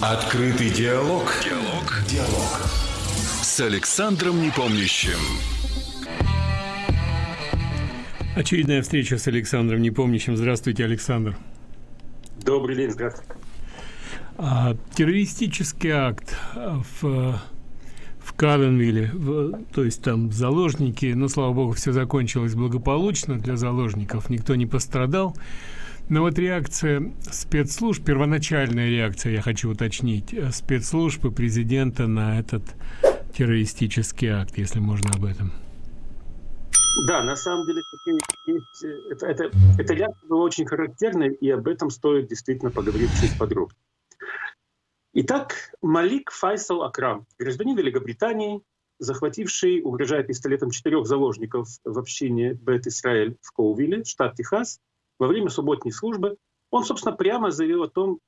Открытый диалог. Диалог. Диалог. С Александром Непомнящим. Очередная встреча с Александром Непомнящим. Здравствуйте, Александр. Добрый день, здравствуйте. А, террористический акт в в Каленвилле, в, то есть там заложники, но слава богу, все закончилось благополучно для заложников, никто не пострадал. Но вот реакция спецслужб, первоначальная реакция, я хочу уточнить, э, спецслужбы президента на этот террористический акт, если можно об этом. Да, на самом деле это, это, эта реакция была очень характерной, и об этом стоит действительно поговорить чуть подробнее. Итак, Малик Файсал Акрам, гражданин Великобритании, захвативший, угрожая пистолетом четырех заложников в общине Бет Исраэль в Коувилле, штат Техас, во время субботней службы, он, собственно, прямо заявил о том,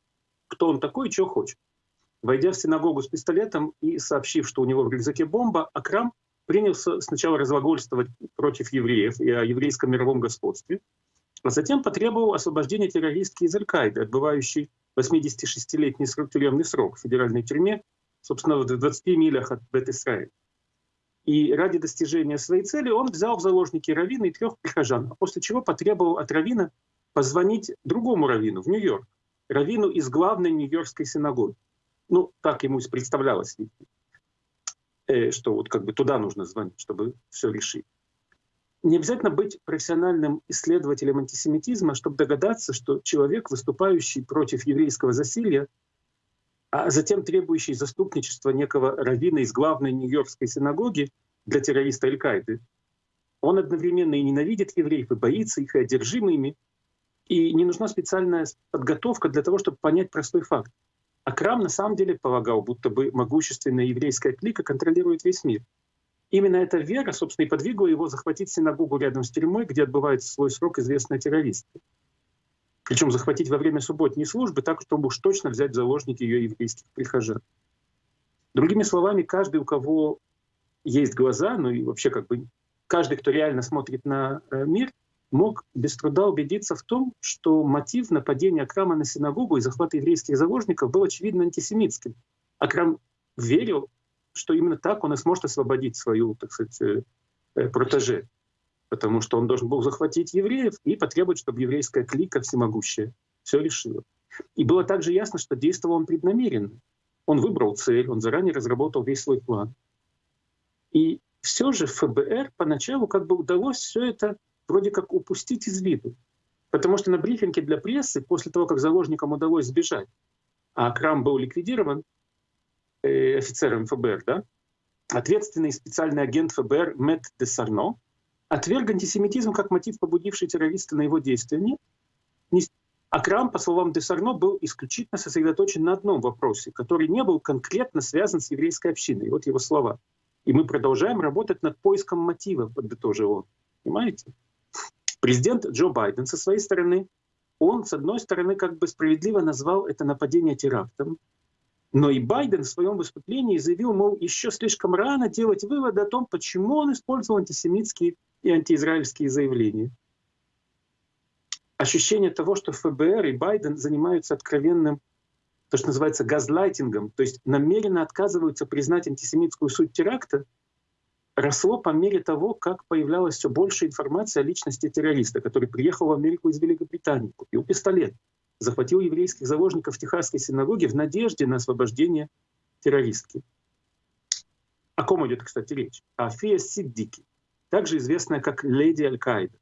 кто он такой и что хочет. Войдя в синагогу с пистолетом и сообщив, что у него в рюкзаке бомба, Акрам принялся сначала разглагольствовать против евреев и о еврейском мировом господстве, а затем потребовал освобождения террористки из Аль-Каиды, отбывающей 86-летний тюремный срок в федеральной тюрьме, собственно, в 20 милях от Бет-Исраэль. И ради достижения своей цели он взял в заложники Равина и трех прихожан, а после чего потребовал от Равина позвонить другому Равину в Нью-Йорк, Равину из главной Нью-Йоркской синагоги. Ну, так ему представлялось, э, что вот как бы туда нужно звонить, чтобы все решить. Не обязательно быть профессиональным исследователем антисемитизма, чтобы догадаться, что человек, выступающий против еврейского засилья, а затем требующий заступничества некого раввина из главной Нью-Йоркской синагоги для террориста Аль-Каиды, он одновременно и ненавидит евреев, и боится их, и одержим ими, и не нужна специальная подготовка для того, чтобы понять простой факт. Акрам на самом деле полагал, будто бы могущественная еврейская клика контролирует весь мир. Именно эта вера, собственно, и подвигла его захватить синагогу рядом с тюрьмой, где отбывает свой срок известные террористы. Причем захватить во время субботней службы так, чтобы уж точно взять в заложники ее еврейских прихожан. Другими словами, каждый, у кого есть глаза, ну и вообще как бы каждый, кто реально смотрит на э, мир, мог без труда убедиться в том, что мотив нападения Акрама на синагогу и захвата еврейских заложников был очевидно антисемитским. Акрам верил, что именно так он и сможет освободить свою, так сказать, э, э, протеже потому что он должен был захватить евреев и потребовать, чтобы еврейская клика всемогущая все решила. И было также ясно, что действовал он преднамеренно. Он выбрал цель, он заранее разработал весь свой план. И все же ФБР поначалу как бы удалось все это вроде как упустить из виду. Потому что на брифинге для прессы, после того, как заложникам удалось сбежать, а Крам был ликвидирован э, офицером ФБР, да, ответственный специальный агент ФБР Мэтт де Сарно отверг антисемитизм как мотив, побудивший террориста на его действия. Нет. Акрам, по словам Десарно, был исключительно сосредоточен на одном вопросе, который не был конкретно связан с еврейской общиной. Вот его слова. И мы продолжаем работать над поиском мотива, подытожил он. Понимаете? Президент Джо Байден со своей стороны, он, с одной стороны, как бы справедливо назвал это нападение терактом, но и Байден в своем выступлении заявил, мол, еще слишком рано делать выводы о том, почему он использовал антисемитские и антиизраильские заявления. Ощущение того, что ФБР и Байден занимаются откровенным, то, что называется газлайтингом, то есть намеренно отказываются признать антисемитскую суть теракта, росло по мере того, как появлялось все больше информации о личности террориста, который приехал в Америку из Великобритании, купил пистолет, захватил еврейских заложников в Техасской синагоге в надежде на освобождение террористки. О ком идет, кстати, речь? О Фия Сиддики, также известная как Леди Аль-Каида.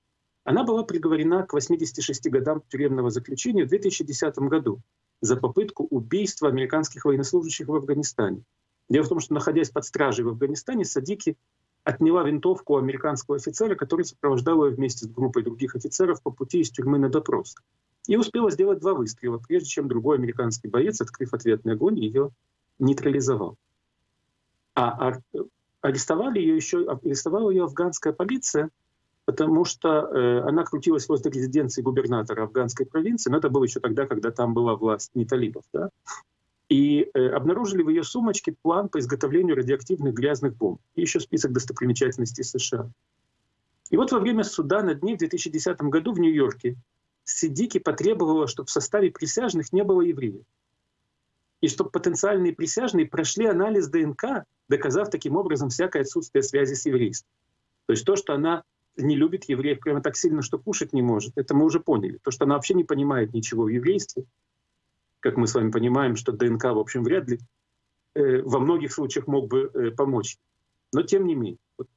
Она была приговорена к 86 годам тюремного заключения в 2010 году за попытку убийства американских военнослужащих в Афганистане. Дело в том, что, находясь под стражей в Афганистане, Садики отняла винтовку американского офицера, который сопровождал ее вместе с группой других офицеров по пути из тюрьмы на допрос и успела сделать два выстрела, прежде чем другой американский боец, открыв ответный огонь, ее нейтрализовал. А арестовали ее еще, арестовала ее афганская полиция, потому что э, она крутилась возле резиденции губернатора афганской провинции, но это было еще тогда, когда там была власть не талибов, да? и э, обнаружили в ее сумочке план по изготовлению радиоактивных грязных бомб и еще список достопримечательностей США. И вот во время суда над ней в 2010 году в Нью-Йорке Сидики потребовала, чтобы в составе присяжных не было евреев. И чтобы потенциальные присяжные прошли анализ ДНК, доказав таким образом всякое отсутствие связи с еврейством. То есть то, что она не любит евреев прямо так сильно, что кушать не может, это мы уже поняли. То, что она вообще не понимает ничего в еврействе, как мы с вами понимаем, что ДНК, в общем, вряд ли э, во многих случаях мог бы э, помочь. Но тем не менее. Вот,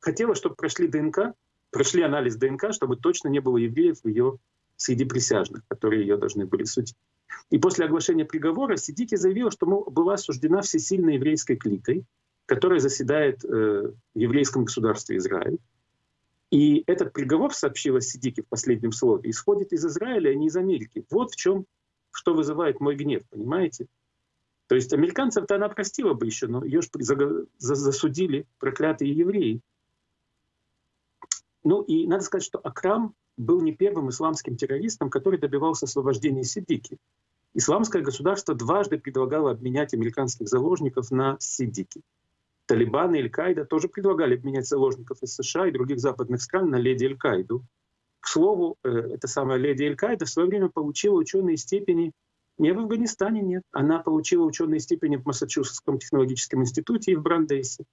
хотела, чтобы прошли ДНК, прошли анализ ДНК, чтобы точно не было евреев в ее среди присяжных, которые ее должны были судить. И после оглашения приговора Сидики заявила, что мол, была осуждена всесильной еврейской кликой, которая заседает э, в еврейском государстве Израиль. И этот приговор, сообщила Сидики в последнем слове, исходит из Израиля, а не из Америки. Вот в чем, что вызывает мой гнев, понимаете? То есть американцев-то она простила бы еще, но ее же засудили проклятые евреи. Ну и надо сказать, что Акрам был не первым исламским террористом, который добивался освобождения Сидики. Исламское государство дважды предлагало обменять американских заложников на Сидики. Талибан и Аль-Каида тоже предлагали обменять заложников из США и других западных стран на леди Аль-Каиду. К слову, э, эта самая леди Аль-Каида в свое время получила ученые степени не в Афганистане, нет. Она получила ученые степени в Массачусетском технологическом институте и в Брандейсе.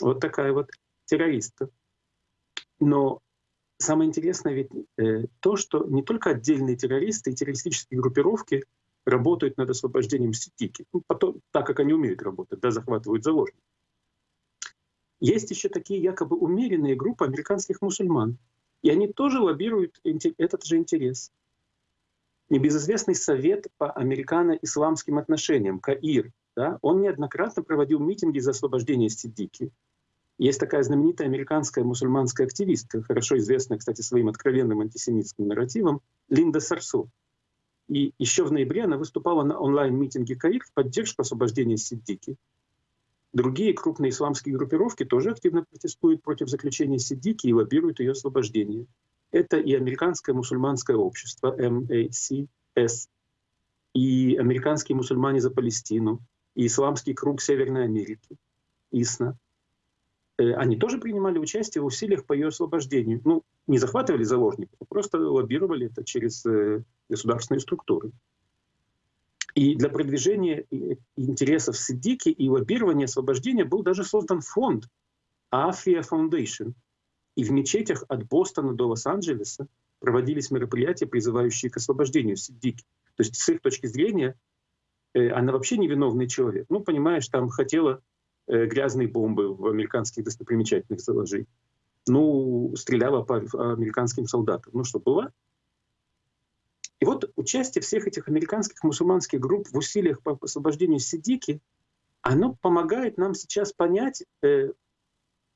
Вот такая вот террористка. Но самое интересное ведь э, то, что не только отдельные террористы и террористические группировки работают над освобождением Ситики, ну, потом, так как они умеют работать, да, захватывают заложников. Есть еще такие якобы умеренные группы американских мусульман, и они тоже лоббируют этот же интерес. Небезызвестный совет по американо-исламским отношениям, КАИР, да, он неоднократно проводил митинги за освобождение Сиддики. Есть такая знаменитая американская мусульманская активистка, хорошо известная, кстати, своим откровенным антисемитским нарративом, Линда Сарсо. И еще в ноябре она выступала на онлайн-митинге КАИР в поддержку освобождения Сиддики. Другие крупные исламские группировки тоже активно протестуют против заключения Сиддики и лоббируют ее освобождение. Это и Американское мусульманское общество, MACS, и Американские мусульмане за Палестину, и Исламский круг Северной Америки, ИСНА. Э, они тоже принимали участие в усилиях по ее освобождению. Ну, не захватывали заложников, а просто лоббировали это через э, государственные структуры. И для продвижения интересов Сиддики и лоббирования освобождения был даже создан фонд Афия Foundation. И в мечетях от Бостона до Лос-Анджелеса проводились мероприятия, призывающие к освобождению Сиддики. То есть с их точки зрения э, она вообще невиновный человек. Ну, понимаешь, там хотела Э, грязные бомбы в американских достопримечательных заложить. Ну, стреляла по американским солдатам. Ну что, было? И вот участие всех этих американских мусульманских групп в усилиях по освобождению Сидики, оно помогает нам сейчас понять, э,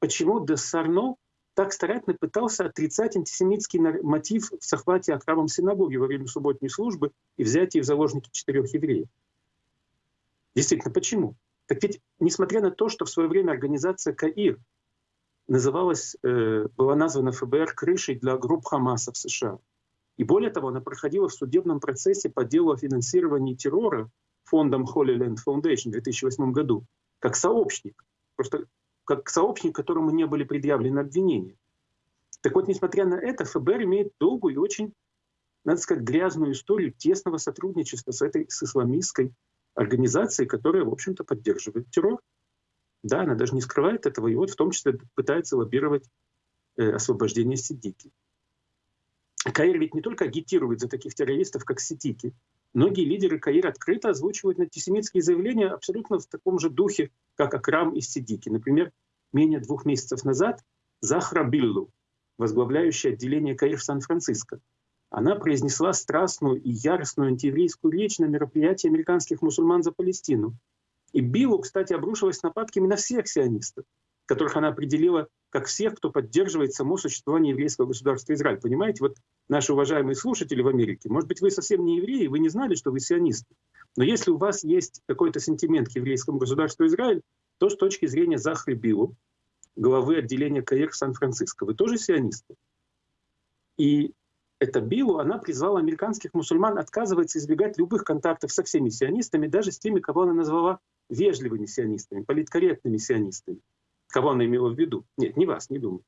почему Дессарно так старательно пытался отрицать антисемитский мотив в захвате Акрамом синагоги во время субботней службы и взятии в заложники четырех евреев. Действительно, почему? Так ведь, несмотря на то, что в свое время организация КАИР называлась, э, была названа ФБР крышей для групп Хамаса в США, и более того, она проходила в судебном процессе по делу о финансировании террора фондом Holy Land Foundation в 2008 году, как сообщник, просто как сообщник, которому не были предъявлены обвинения. Так вот, несмотря на это, ФБР имеет долгую и очень, надо сказать, грязную историю тесного сотрудничества с этой с исламистской организации, которая, в общем-то, поддерживает террор. Да, она даже не скрывает этого, и вот в том числе пытается лоббировать э, освобождение Сидики. Каир ведь не только агитирует за таких террористов, как Сидики. Многие лидеры Каир открыто озвучивают антисемитские заявления абсолютно в таком же духе, как Акрам и Сидики. Например, менее двух месяцев назад Захра Биллу, возглавляющая отделение Каир в Сан-Франциско, она произнесла страстную и яростную антиеврейскую речь на мероприятии американских мусульман за Палестину. И Биллу, кстати, обрушилась нападками на всех сионистов, которых она определила как всех, кто поддерживает само существование еврейского государства Израиль. Понимаете, вот наши уважаемые слушатели в Америке, может быть, вы совсем не евреи, вы не знали, что вы сионисты. Но если у вас есть какой-то сентимент к еврейскому государству Израиль, то с точки зрения Захри Биллу, главы отделения КАИР Сан-Франциско, вы тоже сионисты. И это Биллу, она призвала американских мусульман отказываться избегать любых контактов со всеми сионистами, даже с теми, кого она назвала вежливыми сионистами, политкорректными сионистами. Кого она имела в виду? Нет, не вас, не думаю.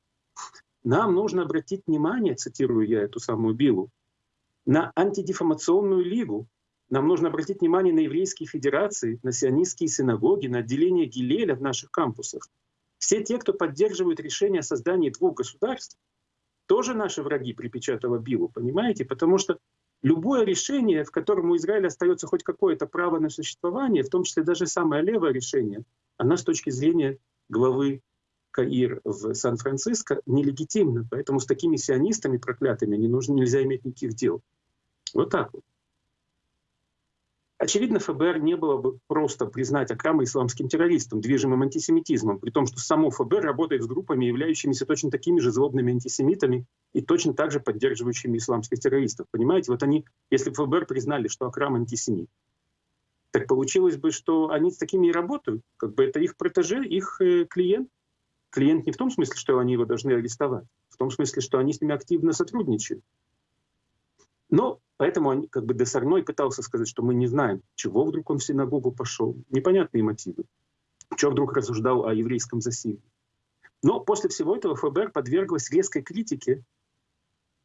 Нам нужно обратить внимание, цитирую я эту самую Биллу, на антидефамационную лигу, нам нужно обратить внимание на еврейские федерации, на сионистские синагоги, на отделение Гилеля в наших кампусах. Все те, кто поддерживают решение о создании двух государств, тоже наши враги припечатала Биллу, понимаете? Потому что любое решение, в котором у Израиля остается хоть какое-то право на существование, в том числе даже самое левое решение, оно с точки зрения главы Каир в Сан-Франциско нелегитимно. Поэтому с такими сионистами проклятыми не нужно, нельзя иметь никаких дел. Вот так вот. Очевидно, ФБР не было бы просто признать Акрама исламским террористом, движимым антисемитизмом, при том, что само ФБР работает с группами, являющимися точно такими же злобными антисемитами и точно так же поддерживающими исламских террористов. Понимаете, вот они, если бы ФБР признали, что Акрам антисемит, так получилось бы, что они с такими и работают, как бы это их протеже, их э, клиент. Клиент не в том смысле, что они его должны арестовать, в том смысле, что они с ними активно сотрудничают. Но поэтому он, как бы Десарной пытался сказать, что мы не знаем, чего вдруг он в синагогу пошел. Непонятные мотивы. Чего вдруг рассуждал о еврейском засилии. Но после всего этого ФБР подверглось резкой критике.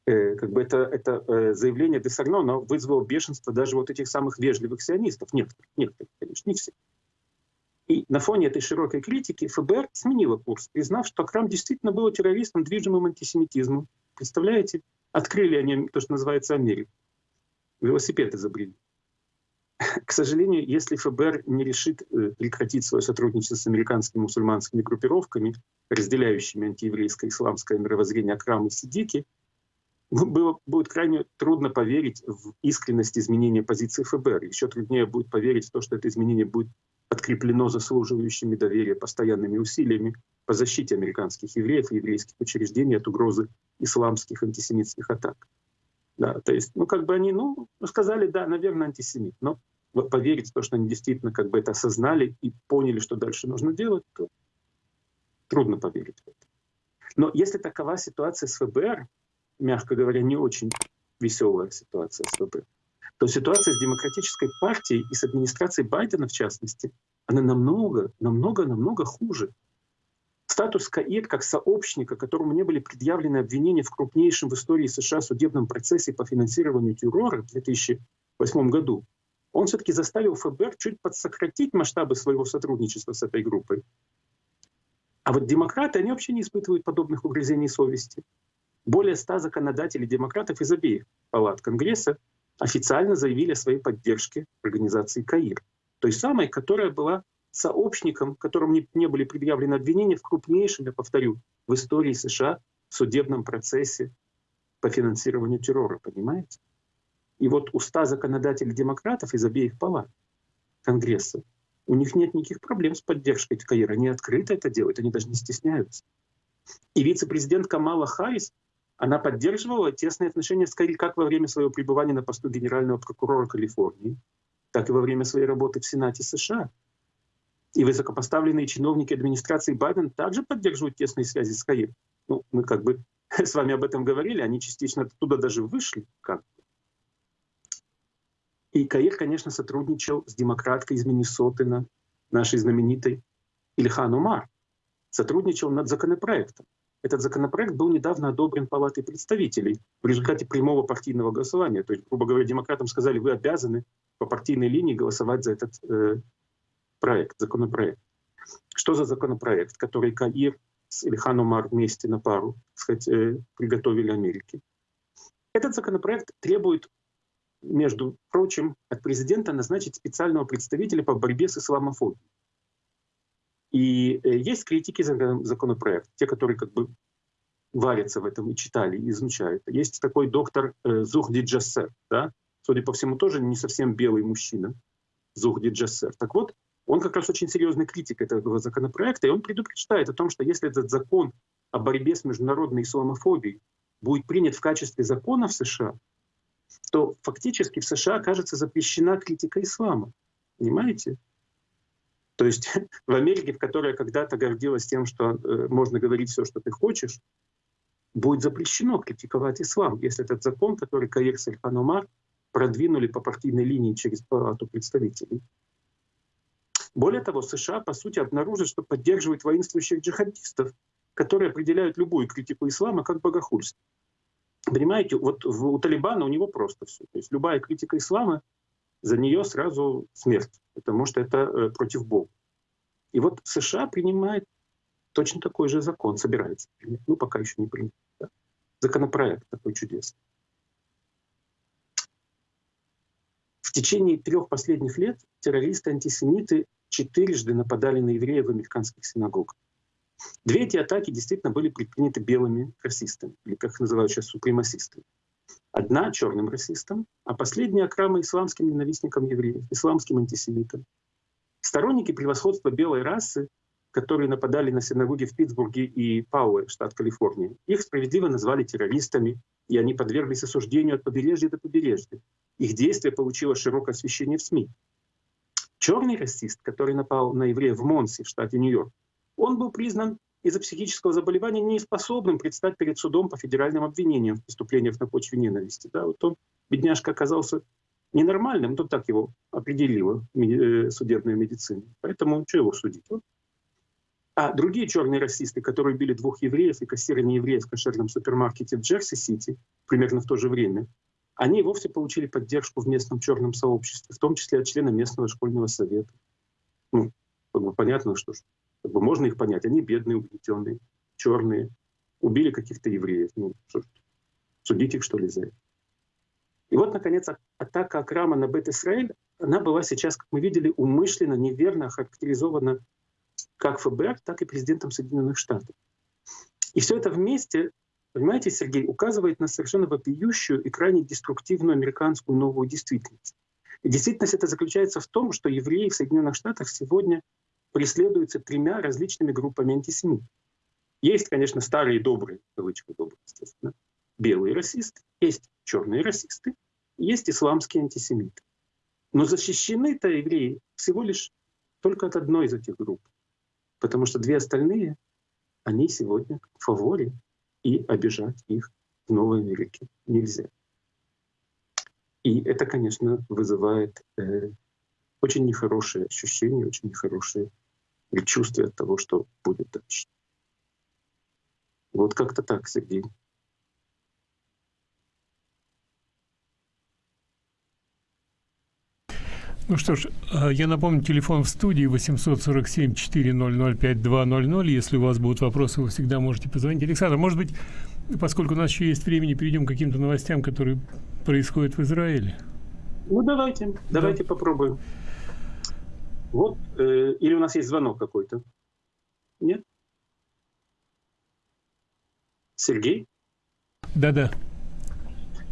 Э, как бы это, это э, заявление Десарно но вызвало бешенство даже вот этих самых вежливых сионистов. Некоторых, некоторых, конечно, не все. И на фоне этой широкой критики ФБР сменило курс, признав, что Акрам действительно был террористом, движимым антисемитизмом. Представляете? Открыли они то, что называется Америку. Велосипед изобрели. К сожалению, если ФБР не решит э, прекратить свое сотрудничество с американскими мусульманскими группировками, разделяющими антиеврейское исламское мировоззрение Акрам и Сидики, было, будет крайне трудно поверить в искренность изменения позиции ФБР. Еще труднее будет поверить в то, что это изменение будет подкреплено заслуживающими доверия постоянными усилиями по защите американских евреев и еврейских учреждений от угрозы исламских антисемитских атак. Да, то есть, ну, как бы они, ну, сказали, да, наверное, антисемит, но поверить в то, что они действительно как бы это осознали и поняли, что дальше нужно делать, то трудно поверить в это. Но если такова ситуация с ФБР, мягко говоря, не очень веселая ситуация с ФБР, то ситуация с демократической партией и с администрацией Байдена, в частности, она намного, намного, намного хуже. Статус Каир как сообщника, которому не были предъявлены обвинения в крупнейшем в истории США судебном процессе по финансированию террора в 2008 году, он все-таки заставил ФБР чуть подсократить масштабы своего сотрудничества с этой группой. А вот демократы, они вообще не испытывают подобных угрызений совести. Более ста законодателей демократов из обеих палат Конгресса официально заявили о своей поддержке организации КАИР, той самой, которая была сообщником, которым не, не были предъявлены обвинения в крупнейшем, я повторю, в истории США судебном процессе по финансированию террора, понимаете? И вот у ста законодателей демократов из обеих палат Конгресса, у них нет никаких проблем с поддержкой КАИР. Они открыто это делают, они даже не стесняются. И вице-президент Камала Харрис она поддерживала тесные отношения с Кэрри как во время своего пребывания на посту генерального прокурора Калифорнии, так и во время своей работы в Сенате США. И высокопоставленные чиновники администрации Байден также поддерживают тесные связи с Каир. Ну, мы как бы с вами об этом говорили, они частично оттуда даже вышли. Как. И Каир, конечно, сотрудничал с демократкой из Миннесоты, нашей знаменитой Ильхан Умар. Сотрудничал над законопроектом. Этот законопроект был недавно одобрен Палатой представителей в результате прямого партийного голосования. То есть, грубо говоря, демократам сказали, вы обязаны по партийной линии голосовать за этот э, проект, законопроект. Что за законопроект, который Каир с Ильхан Умар вместе на пару сказать, э, приготовили Америке? Этот законопроект требует, между прочим, от президента назначить специального представителя по борьбе с исламофобией. И э, есть критики законопроекта, те, которые как бы варятся в этом и читали, и изучают. Есть такой доктор э, Зухди Джассер, да? судя по всему, тоже не совсем белый мужчина, Зухди Джассер. Так вот, он как раз очень серьезный критик этого законопроекта, и он предупреждает о том, что если этот закон о борьбе с международной исламофобией будет принят в качестве закона в США, то фактически в США окажется запрещена критика ислама. Понимаете? То есть в Америке, в которой когда-то гордилась тем, что э, можно говорить все, что ты хочешь, будет запрещено критиковать ислам, если этот закон, который Каир Сальханумар продвинули по партийной линии через палату представителей. Более того, США, по сути, обнаружат, что поддерживают воинствующих джихадистов, которые определяют любую критику ислама как богохульство. Понимаете, вот у Талибана у него просто все. То есть любая критика ислама за нее сразу смерть, потому что это э, против Бога. И вот США принимает точно такой же закон, собирается принять, ну пока еще не принят. Да? Законопроект такой чудесный. В течение трех последних лет террористы-антисемиты четырежды нападали на евреев в американских синагогах. Две эти атаки действительно были предприняты белыми расистами, или как их называют сейчас супремасистами. Одна черным расистом, а последняя окрама исламским ненавистникам евреев, исламским антисемитам. Сторонники превосходства белой расы, которые нападали на синагоги в Питтсбурге и Пауэ, штат Калифорния, их справедливо назвали террористами, и они подверглись осуждению от побережья до побережья. Их действие получило широкое освещение в СМИ. Черный расист, который напал на еврея в Монсе, в штате Нью-Йорк, он был признан из-за психического заболевания неспособным предстать перед судом по федеральным обвинениям в преступлениях на почве ненависти. Да, вот он, бедняжка, оказался ненормальным, то так его определила э, судебная медицина. Поэтому что его судить? А другие черные расисты, которые убили двух евреев и кассира неевреев в кошерном супермаркете в Джерси-Сити примерно в то же время, они вовсе получили поддержку в местном черном сообществе, в том числе от члена местного школьного совета. Ну, понятно, что как бы можно их понять. Они бедные, угнетенные, черные, убили каких-то евреев. Ну, что, судить их, что ли, за это? И вот, наконец, атака Акрама на Бет-Исраэль, она была сейчас, как мы видели, умышленно, неверно характеризована как ФБР, так и президентом Соединенных Штатов. И все это вместе, понимаете, Сергей, указывает на совершенно вопиющую и крайне деструктивную американскую новую действительность. И действительность это заключается в том, что евреи в Соединенных Штатах сегодня преследуются тремя различными группами антисемитов. Есть, конечно, старые добрые, кавычка добрые, естественно, белые расисты, есть черные расисты, есть исламские антисемиты. Но защищены-то евреи всего лишь только от одной из этих групп. Потому что две остальные, они сегодня в фаворе, и обижать их в Новой Америке нельзя. И это, конечно, вызывает э, очень нехорошие ощущения, очень нехорошие предчувствие того, что будет дальше. Вот как-то так, Сергей. Ну что ж, а, я напомню, телефон в студии 847-400-5200. Если у вас будут вопросы, вы всегда можете позвонить. Александр, может быть, поскольку у нас еще есть времени, перейдем к каким-то новостям, которые происходят в Израиле? Ну, давайте, да. давайте попробуем. Вот, э, или у нас есть звонок какой-то? Нет? Сергей? Да-да.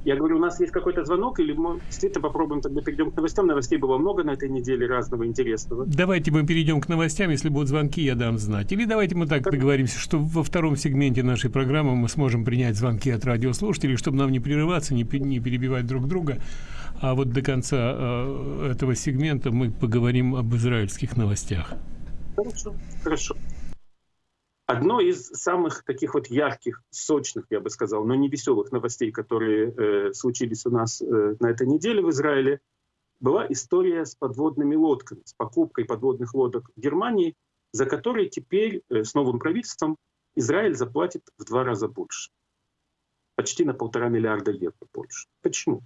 Я говорю, у нас есть какой-то звонок, или мы действительно попробуем тогда перейдем к новостям. Новостей было много на этой неделе разного интересного. Давайте мы перейдем к новостям. Если будут звонки, я дам знать. Или давайте мы так договоримся, что во втором сегменте нашей программы мы сможем принять звонки от радиослушателей, чтобы нам не прерываться, не, не перебивать друг друга. А вот до конца э, этого сегмента мы поговорим об израильских новостях. Хорошо, хорошо. Одно из самых таких вот ярких, сочных, я бы сказал, но не веселых новостей, которые э, случились у нас э, на этой неделе в Израиле, была история с подводными лодками, с покупкой подводных лодок в Германии, за которые теперь э, с новым правительством Израиль заплатит в два раза больше. Почти на полтора миллиарда евро больше. Почему?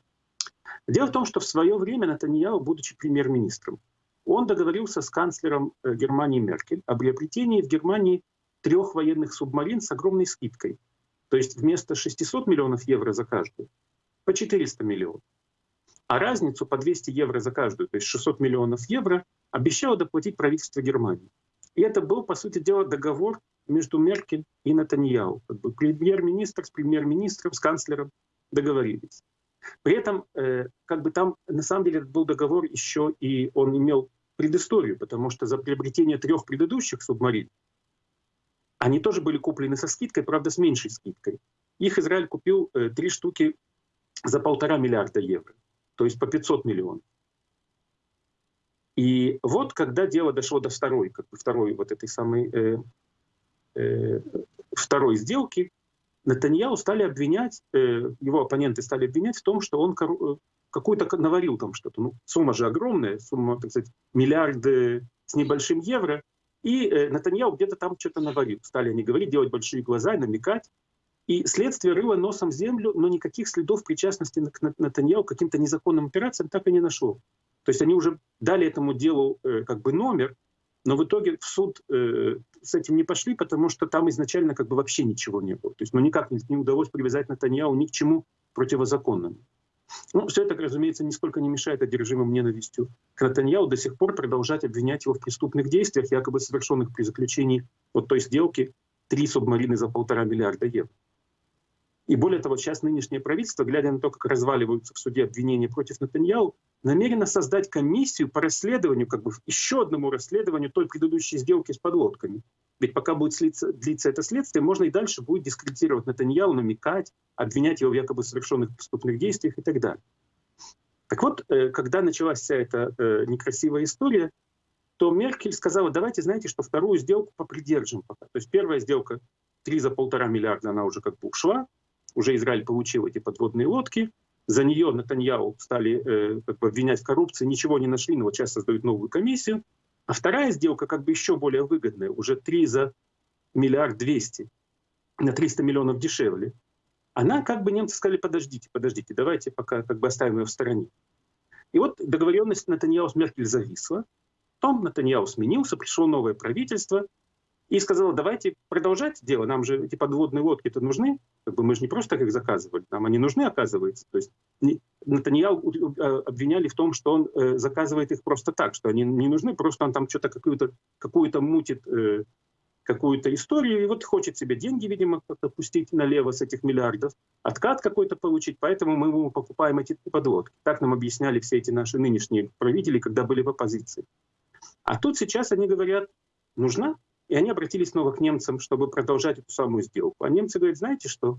Дело в том, что в свое время Натаньяу, будучи премьер-министром, он договорился с канцлером э, Германии Меркель о приобретении в Германии трех военных субмарин с огромной скидкой. То есть вместо 600 миллионов евро за каждую, по 400 миллионов. А разницу по 200 евро за каждую, то есть 600 миллионов евро, обещало доплатить правительство Германии. И это был, по сути дела, договор между Меркель и Натаньяу. Как бы премьер-министр с премьер-министром, с канцлером договорились. При этом, э, как бы там, на самом деле, был договор еще и он имел предысторию, потому что за приобретение трех предыдущих субмарин они тоже были куплены со скидкой, правда, с меньшей скидкой. Их Израиль купил э, три штуки за полтора миллиарда евро, то есть по 500 миллионов. И вот когда дело дошло до второй, как бы второй вот этой самой э, э, второй сделки, Натаньяу стали обвинять, э, его оппоненты стали обвинять в том, что он э, какую-то наварил там что-то. Ну, сумма же огромная, сумма, так сказать, миллиарды с небольшим евро. И э, Натаньяу где-то там что-то наварил. Стали они говорить, делать большие глаза и намекать. И следствие рыло носом землю, но никаких следов причастности к Натаньяу к каким-то незаконным операциям так и не нашло. То есть они уже дали этому делу э, как бы номер, но в итоге в суд э, с этим не пошли, потому что там изначально как бы вообще ничего не было. То есть ну, никак не, не удалось привязать Натаньяу ни к чему противозаконному. Ну, все это, разумеется, нисколько не мешает одержимым ненавистью к Натаньяу до сих пор продолжать обвинять его в преступных действиях, якобы совершенных при заключении вот той сделки три субмарины за полтора миллиарда евро. И более того, сейчас нынешнее правительство, глядя на то, как разваливаются в суде обвинения против Натаньяу, намерено создать комиссию по расследованию, как бы еще одному расследованию той предыдущей сделки с подлодками. Ведь пока будет длиться, длиться это следствие, можно и дальше будет дискредитировать Натаньяу, намекать, обвинять его в якобы совершенных преступных действиях и так далее. Так вот, э, когда началась вся эта э, некрасивая история, то Меркель сказала, давайте, знаете, что вторую сделку попридержим пока. То есть первая сделка, три за полтора миллиарда, она уже как бы ушла, уже Израиль получил эти подводные лодки, за нее Натаньяу стали э, как бы обвинять в коррупции, ничего не нашли, но вот сейчас создают новую комиссию. А вторая сделка как бы еще более выгодная, уже 3 за миллиард двести, на 300 миллионов дешевле. Она как бы немцы сказали, подождите, подождите, давайте пока как бы оставим ее в стороне. И вот договоренность Натаньяу с Меркель зависла. Потом Натаньяу сменился, пришло новое правительство, и сказала, давайте продолжать дело, нам же эти подводные лодки-то нужны, как бы мы же не просто так их заказывали, нам они нужны, оказывается. То есть Натаньяу э, обвиняли в том, что он э, заказывает их просто так, что они не нужны, просто он там что-то какую-то какую мутит э, какую-то историю, и вот хочет себе деньги, видимо, как-то пустить налево с этих миллиардов, откат какой-то получить, поэтому мы ему покупаем эти подводки. Так нам объясняли все эти наши нынешние правители, когда были в оппозиции. А тут сейчас они говорят, нужна и они обратились снова к немцам, чтобы продолжать эту самую сделку. А немцы говорят, знаете что?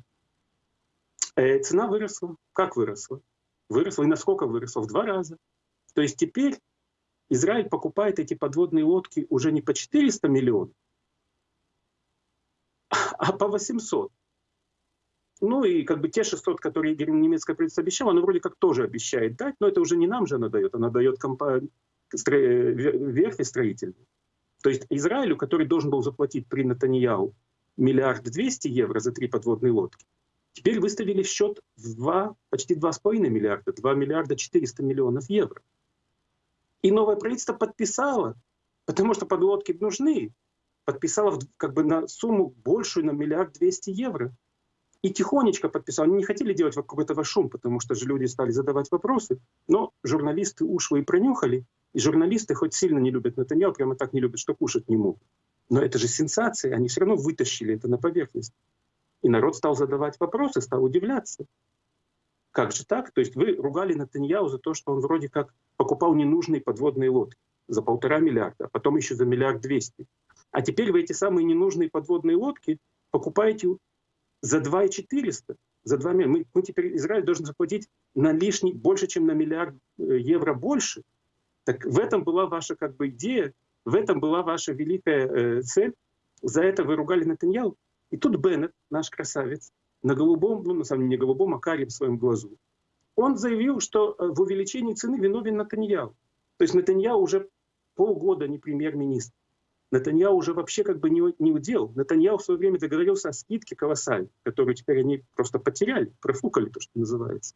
Э, цена выросла. Как выросла? Выросла. И насколько выросла? В два раза. То есть теперь Израиль покупает эти подводные лодки уже не по 400 миллионов, а по 800. Ну и как бы те 600, которые немецкое правительство обещало, оно вроде как тоже обещает дать, но это уже не нам же она дает, она дает компании, верфи строительные. То есть Израилю, который должен был заплатить при Натаньяу миллиард двести евро за три подводные лодки, теперь выставили счет в 2, почти 2,5 миллиарда, 2 миллиарда 400 миллионов евро. И новое правительство подписало, потому что подлодки нужны, подписало как бы на сумму большую, на миллиард двести евро. И тихонечко подписал. Они не хотели делать вокруг этого шум, потому что же люди стали задавать вопросы. Но журналисты ушло и пронюхали, и журналисты хоть сильно не любят Натаньяу, прямо так не любят, что кушать не могут. Но это же сенсация, они все равно вытащили это на поверхность. И народ стал задавать вопросы, стал удивляться. Как же так? То есть вы ругали Натаньяу за то, что он вроде как покупал ненужные подводные лодки за полтора миллиарда, а потом еще за миллиард двести. А теперь вы эти самые ненужные подводные лодки покупаете за 2 400. За 2 мы, мы теперь, Израиль должен заплатить на лишний, больше, чем на миллиард э, евро больше – так в этом была ваша как бы идея, в этом была ваша великая э, цель. За это вы ругали Натаньяу. И тут Беннет, наш красавец, на голубом, ну на самом деле не голубом, а карим своем глазу, он заявил, что э, в увеличении цены виновен Натаньяу. То есть Натаньяу уже полгода не премьер-министр. Натаньяу уже вообще как бы не, не удел. Натаньяу в свое время договорился о скидке колоссальной, которую теперь они просто потеряли, профукали, то, что называется.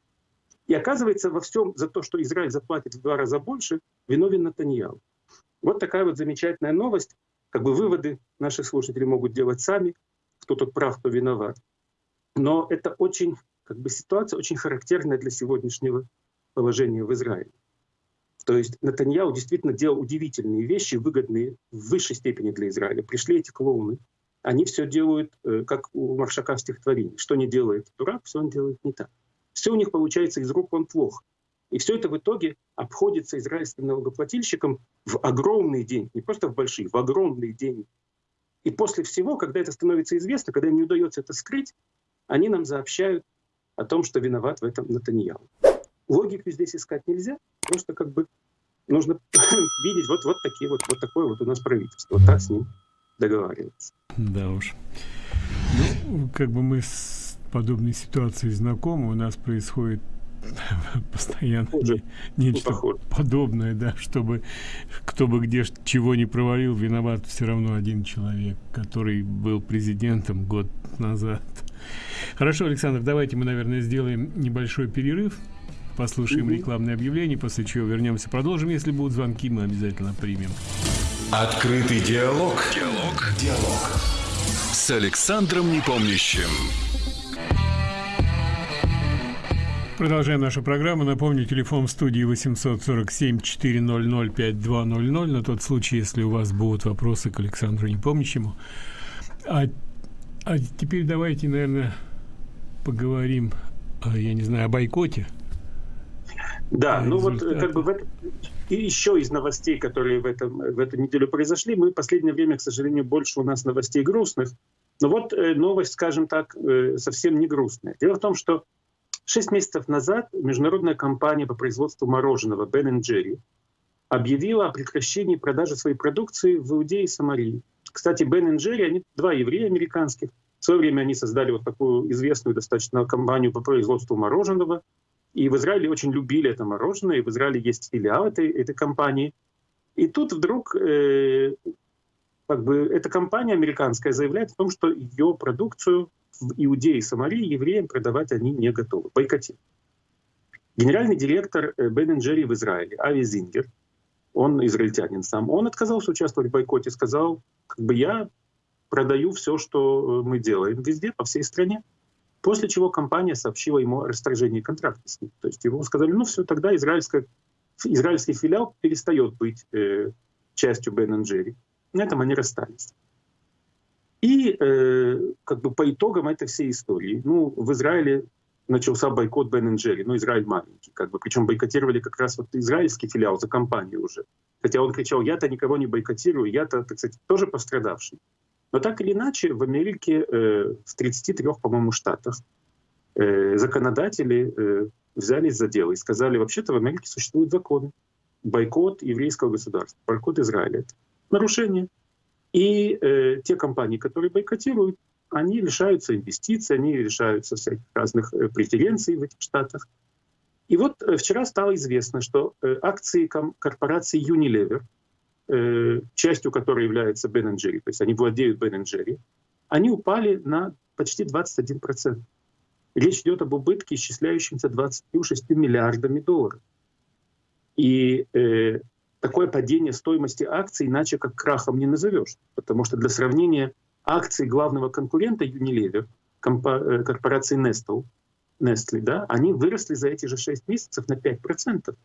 И оказывается, во всем за то, что Израиль заплатит в два раза больше, виновен Натаньяу. Вот такая вот замечательная новость. Как бы выводы наши слушатели могут делать сами, кто тут прав, кто виноват. Но это очень, как бы ситуация очень характерная для сегодняшнего положения в Израиле. То есть Натаньяу действительно делал удивительные вещи, выгодные в высшей степени для Израиля. Пришли эти клоуны, они все делают, э, как у Маршака в стихотворении. Что не делает дурак, все он делает не так. Все у них получается из рук вон плохо. И все это в итоге обходится израильским налогоплательщикам в огромный день, не просто в большие, в огромный день. И после всего, когда это становится известно, когда им не удается это скрыть, они нам сообщают о том, что виноват в этом Натаньяу. Логику здесь искать нельзя, просто как бы нужно видеть вот, вот такие вот, вот такое вот у нас правительство, вот так с ним договариваться. Да уж. Ну, как бы мы подобной ситуации знакомы. У нас происходит постоянно не, нечто ну, подобное, да, чтобы кто бы где чего не провалил, виноват все равно один человек, который был президентом год назад. Хорошо, Александр, давайте мы, наверное, сделаем небольшой перерыв. послушаем Мгм. рекламное объявление, после чего вернемся, продолжим. Если будут звонки, мы обязательно примем. Открытый диалог. Диалог. Диалог. С Александром Непомнящим. Продолжаем нашу программу. Напомню, телефон в студии 847-400-5200 на тот случай, если у вас будут вопросы к Александру Непомнящему. А, а теперь давайте, наверное, поговорим, а, я не знаю, о бойкоте. Да, ну вот э, как бы в этом, и еще из новостей, которые в, этом, в эту неделю произошли, мы в последнее время, к сожалению, больше у нас новостей грустных. Но вот э, новость, скажем так, э, совсем не грустная. Дело в том, что шесть месяцев назад международная компания по производству мороженого Ben Jerry объявила о прекращении продажи своей продукции в Иудее и Самарии. Кстати, Ben Jerry, они два еврея американских. В свое время они создали вот такую известную достаточно компанию по производству мороженого. И в Израиле очень любили это мороженое, и в Израиле есть филиал этой, этой компании. И тут вдруг э, как бы эта компания американская заявляет о том, что ее продукцию в Иудее и Самарии евреям продавать они не готовы, бойкотируют. Генеральный директор э, Бен Джерри в Израиле, Ави Зингер, он израильтянин сам, он отказался участвовать в бойкоте, сказал, как бы я продаю все, что э, мы делаем везде, по всей стране. После чего компания сообщила ему о расторжении контракта с ним. То есть ему сказали, ну все, тогда израильская, израильский филиал перестает быть э, частью Бен Джерри. На этом они расстались. И э, как бы по итогам этой всей истории, ну, в Израиле начался бойкот Бен Джерри, ну, Израиль маленький, как бы, причем бойкотировали как раз вот израильский филиал за компанию уже. Хотя он кричал, я-то никого не бойкотирую, я-то, так сказать, тоже пострадавший. Но так или иначе, в Америке э, в 33, по-моему, штатах э, законодатели э, взялись за дело и сказали, вообще-то в Америке существуют законы. Бойкот еврейского государства, бойкот Израиля. Нарушение. И э, те компании, которые бойкотируют, они лишаются инвестиций, они лишаются всяких разных э, преференций в этих штатах. И вот э, вчера стало известно, что э, акции корпорации Unilever, э, частью которой является Ben Jerry, то есть они владеют Ben Jerry, они упали на почти 21%. Речь идет об убытке, исчисляющемся 26 миллиардами долларов. И э, такое падение стоимости акций иначе как крахом не назовешь. Потому что для сравнения акции главного конкурента Unilever, э, корпорации Nestle, Nestle, да, они выросли за эти же 6 месяцев на 5%.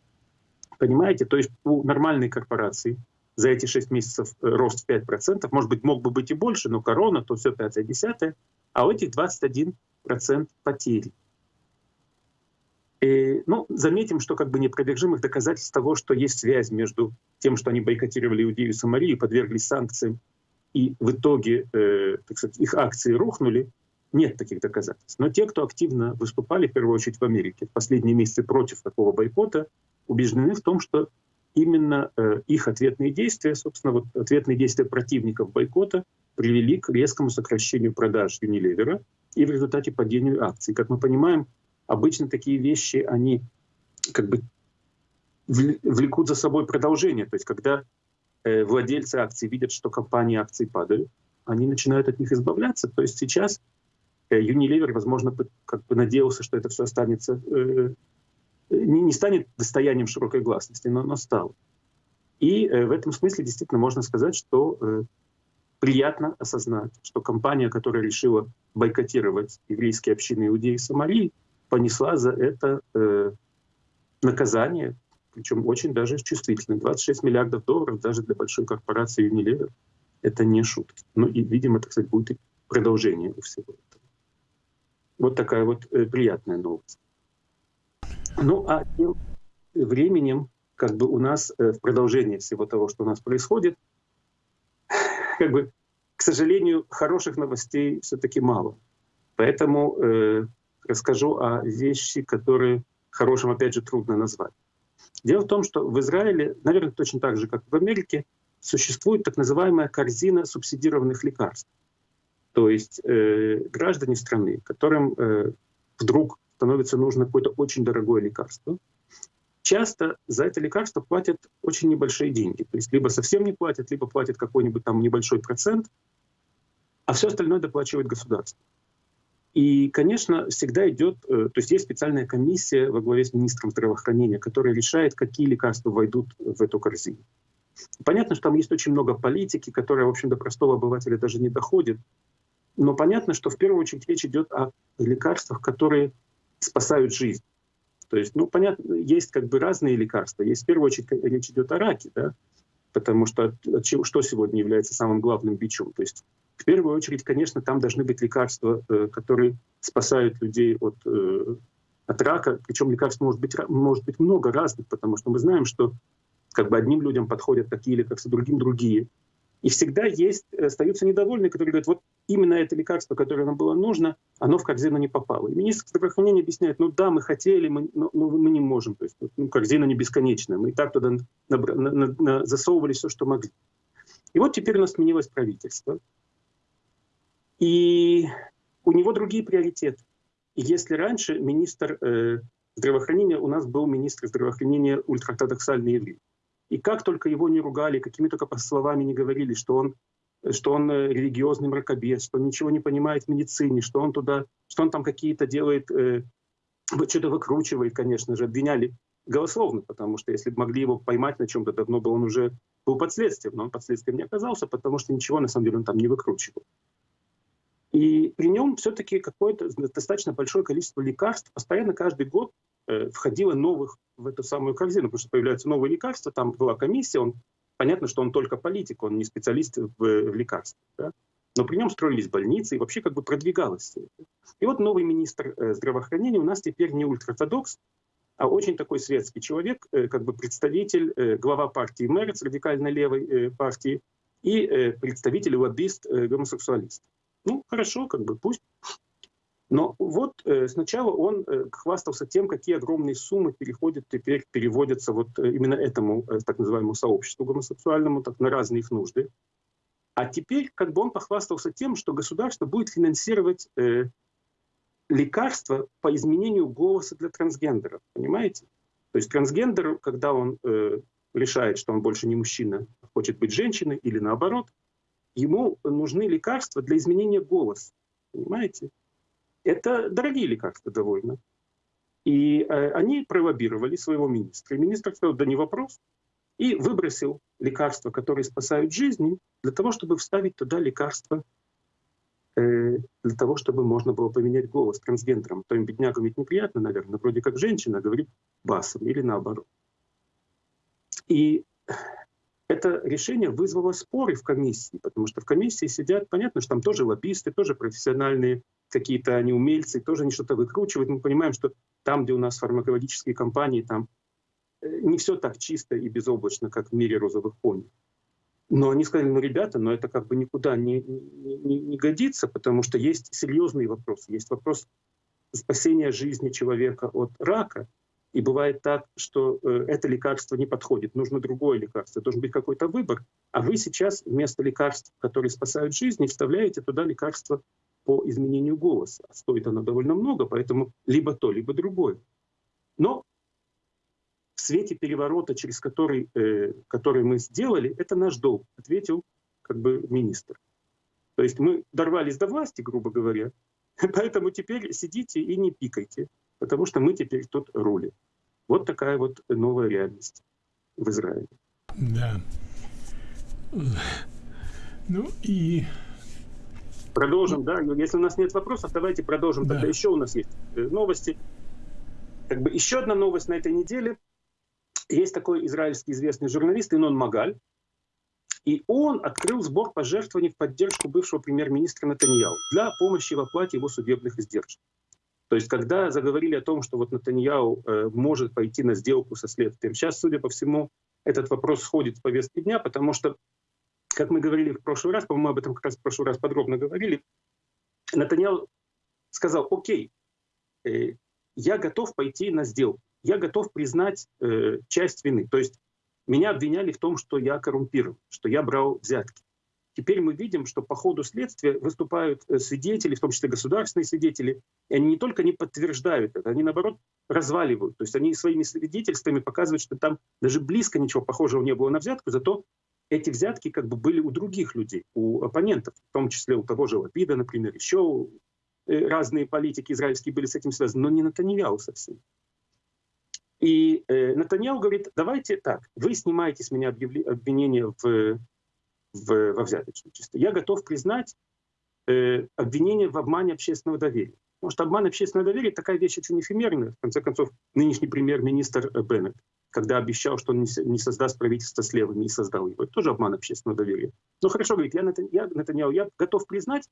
Понимаете? То есть у нормальной корпорации за эти 6 месяцев э, рост в 5%, может быть, мог бы быть и больше, но корона, то все 5-10, а у этих 21% потери. И, ну, заметим, что как бы непровержимых доказательств того, что есть связь между тем, что они бойкотировали Иудею и Самарию, подверглись санкциям, и в итоге э, так сказать, их акции рухнули, нет таких доказательств. Но те, кто активно выступали, в первую очередь в Америке, в последние месяцы против такого бойкота, убеждены в том, что именно э, их ответные действия, собственно, вот ответные действия противников бойкота привели к резкому сокращению продаж Unilever и в результате падению акций. Как мы понимаем, обычно такие вещи, они как бы вл- влекут за собой продолжение. То есть когда э, владельцы акций видят, что компании акций падают, они начинают от них избавляться. То есть сейчас э, Unilever, возможно, как бы надеялся, что это все останется, э, не, не станет достоянием широкой гласности, но, но стало. И э, в этом смысле действительно можно сказать, что э, приятно осознать, что компания, которая решила бойкотировать еврейские общины Иудеи и Самарии, понесла за это э, наказание, причем очень даже чувствительное. 26 миллиардов долларов даже для большой корпорации Unilever — это не шутки. Ну и, видимо, так сказать, будет и продолжение у всего этого. Вот такая вот э, приятная новость. Ну а тем временем, как бы у нас э, в продолжении всего того, что у нас происходит, как бы, к сожалению, хороших новостей все-таки мало. Поэтому э, расскажу о вещи, которые хорошим, опять же, трудно назвать. Дело в том, что в Израиле, наверное, точно так же, как в Америке, существует так называемая корзина субсидированных лекарств. То есть э, граждане страны, которым э, вдруг становится нужно какое-то очень дорогое лекарство, часто за это лекарство платят очень небольшие деньги. То есть либо совсем не платят, либо платят какой-нибудь там небольшой процент, а все остальное доплачивает государство. И, конечно, всегда идет, то есть есть специальная комиссия во главе с министром здравоохранения, которая решает, какие лекарства войдут в эту корзину. Понятно, что там есть очень много политики, которая, в общем, до простого обывателя даже не доходит. Но понятно, что в первую очередь речь идет о лекарствах, которые спасают жизнь. То есть, ну, понятно, есть как бы разные лекарства. Есть в первую очередь речь идет о раке, да, потому что что сегодня является самым главным бичом? То есть, в первую очередь, конечно, там должны быть лекарства, э, которые спасают людей от, э, от рака. Причем лекарств может быть, может быть много разных, потому что мы знаем, что как бы одним людям подходят такие лекарства, другим другие. И всегда есть, остаются недовольные, которые говорят, вот именно это лекарство, которое нам было нужно, оно в корзину не попало. И министр здравоохранения объясняет, ну да, мы хотели, мы, но, но мы не можем. То есть ну, корзина не бесконечная. Мы и так туда на, на, на, на, засовывали все, что могли. И вот теперь у нас сменилось правительство. И у него другие приоритеты. Если раньше министр э, здравоохранения, у нас был министр здравоохранения ультраортодоксальный еврей. И как только его не ругали, какими только словами не говорили, что он, что он э, религиозный мракобес, что он ничего не понимает в медицине, что он туда, что он там какие-то делает, э, что-то выкручивает, конечно же, обвиняли голословно, потому что если бы могли его поймать на чем-то, давно бы он уже был под следствием, но он под следствием не оказался, потому что ничего на самом деле он там не выкручивал. И при нем все-таки какое-то достаточно большое количество лекарств постоянно каждый год Э, входило новых в эту самую корзину, потому что появляются новые лекарства, там была комиссия, он, понятно, что он только политик, он не специалист в, в лекарствах. Да? Но при нем строились больницы и вообще как бы продвигалось И вот новый министр э, здравоохранения у нас теперь не ультраортодокс, а очень такой светский человек, э, как бы представитель, глава партии Мерц, радикально левой партии, и представитель лоббист э, гомосексуалист. Ну, хорошо, как бы пусть. Но вот э, сначала он э, хвастался тем, какие огромные суммы переходят теперь, переводятся вот э, именно этому э, так называемому сообществу гомосексуальному так, на разные их нужды. А теперь как бы он похвастался тем, что государство будет финансировать э, лекарства по изменению голоса для трансгендеров. Понимаете? То есть трансгендер, когда он э, решает, что он больше не мужчина, хочет быть женщиной или наоборот, ему нужны лекарства для изменения голоса. Понимаете? Это дорогие лекарства довольно. И э, они пролоббировали своего министра. И министр сказал, да не вопрос. И выбросил лекарства, которые спасают жизни, для того, чтобы вставить туда лекарства, э, для того, чтобы можно было поменять голос трансгендерам. То им беднягам ведь неприятно, наверное, вроде как женщина говорит басом или наоборот. И это решение вызвало споры в комиссии, потому что в комиссии сидят, понятно, что там тоже лоббисты, тоже профессиональные какие-то они умельцы, тоже они что-то выкручивают. Мы понимаем, что там, где у нас фармакологические компании, там э, не все так чисто и безоблачно, как в мире розовых пони. Но они сказали, ну, ребята, но это как бы никуда не, не, не годится, потому что есть серьезные вопросы. Есть вопрос спасения жизни человека от рака. И бывает так, что э, это лекарство не подходит, нужно другое лекарство, должен быть какой-то выбор. А вы сейчас вместо лекарств, которые спасают жизни, вставляете туда лекарство по изменению голоса. Стоит оно довольно много, поэтому либо то, либо другое. Но в свете переворота, через который, э, который мы сделали, это наш долг, ответил как бы министр. То есть мы дорвались до власти, грубо говоря, поэтому теперь сидите и не пикайте, потому что мы теперь тут рулим. Вот такая вот новая реальность в Израиле. Да. Ну и Продолжим, да. Если у нас нет вопросов, давайте продолжим. Да. Тогда еще у нас есть э, новости. Как бы еще одна новость на этой неделе. Есть такой израильский известный журналист Инон Магаль. И он открыл сбор пожертвований в поддержку бывшего премьер-министра Натаньяу для помощи в оплате его судебных издержек. То есть, когда заговорили о том, что вот Натаньяу э, может пойти на сделку со следствием, сейчас, судя по всему, этот вопрос сходит с повестки дня, потому что как мы говорили в прошлый раз, по-моему, об этом как раз в прошлый раз подробно говорили, Натаньял сказал, окей, э, я готов пойти на сделку, я готов признать э, часть вины. То есть меня обвиняли в том, что я коррумпирован, что я брал взятки. Теперь мы видим, что по ходу следствия выступают э, свидетели, в том числе государственные свидетели, и они не только не подтверждают это, они наоборот разваливают. То есть они своими свидетельствами показывают, что там даже близко ничего похожего не было на взятку, зато эти взятки как бы были у других людей, у оппонентов, в том числе у того же Лапида, например, еще разные политики израильские были с этим связаны, но не Натаньяу совсем. И э, Натаньяу говорит, давайте так, вы снимаете с меня обвинение в, в, во взяточничестве. Я готов признать э, обвинение в обмане общественного доверия. Потому что обман общественного доверия такая вещь очень эфемерная. В конце концов, нынешний премьер-министр Беннет, когда обещал, что он не создаст правительство с левыми, и создал его. Это тоже обман общественного доверия. Но хорошо, говорит, я, я, Натаньяу, я готов признать,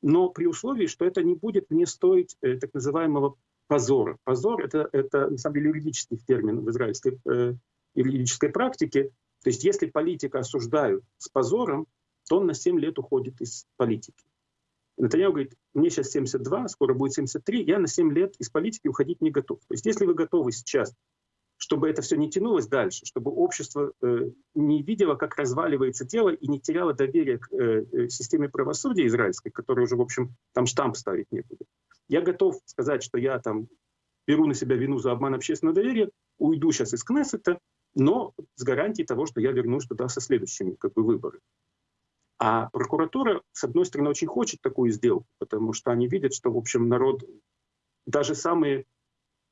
но при условии, что это не будет мне стоить э, так называемого позора. Позор это, — это, на самом деле, юридический термин в израильской э, юридической практике. То есть если политика осуждают с позором, то он на 7 лет уходит из политики. Натаньяу говорит, мне сейчас 72, скоро будет 73, я на 7 лет из политики уходить не готов. То есть если вы готовы сейчас, чтобы это все не тянулось дальше, чтобы общество э, не видело, как разваливается тело и не теряло доверие к э, э системе правосудия израильской, которая уже, в общем, там штамп ставить некуда. Я готов сказать, что я там беру на себя вину за обман общественного доверия, уйду сейчас из Кнессета, но с гарантией того, что я вернусь туда со следующими как бы, выборами. А прокуратура, с одной стороны, очень хочет такую сделку, потому что они видят, что, в общем, народ, даже самые,